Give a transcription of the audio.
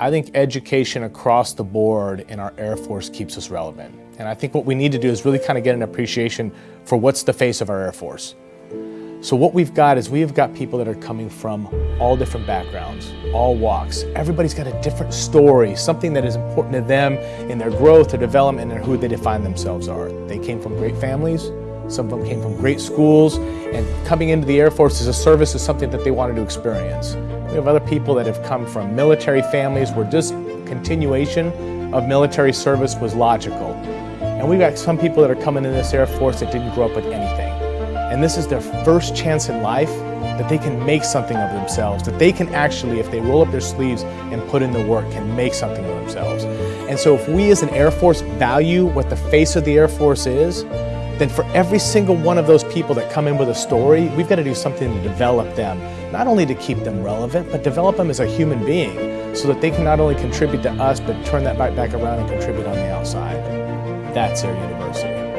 I think education across the board in our Air Force keeps us relevant. And I think what we need to do is really kind of get an appreciation for what's the face of our Air Force. So what we've got is we've got people that are coming from all different backgrounds, all walks. Everybody's got a different story, something that is important to them in their growth, their development, and who they define themselves are. They came from great families, some of them came from great schools, and coming into the Air Force as a service is something that they wanted to experience. We have other people that have come from military families where just continuation of military service was logical. And we've got some people that are coming in this Air Force that didn't grow up with anything. And this is their first chance in life that they can make something of themselves, that they can actually, if they roll up their sleeves and put in the work, can make something of themselves. And so if we as an Air Force value what the face of the Air Force is, then for every single one of those people that come in with a story, we've got to do something to develop them, not only to keep them relevant, but develop them as a human being so that they can not only contribute to us, but turn that back, back around and contribute on the outside. That's Air University.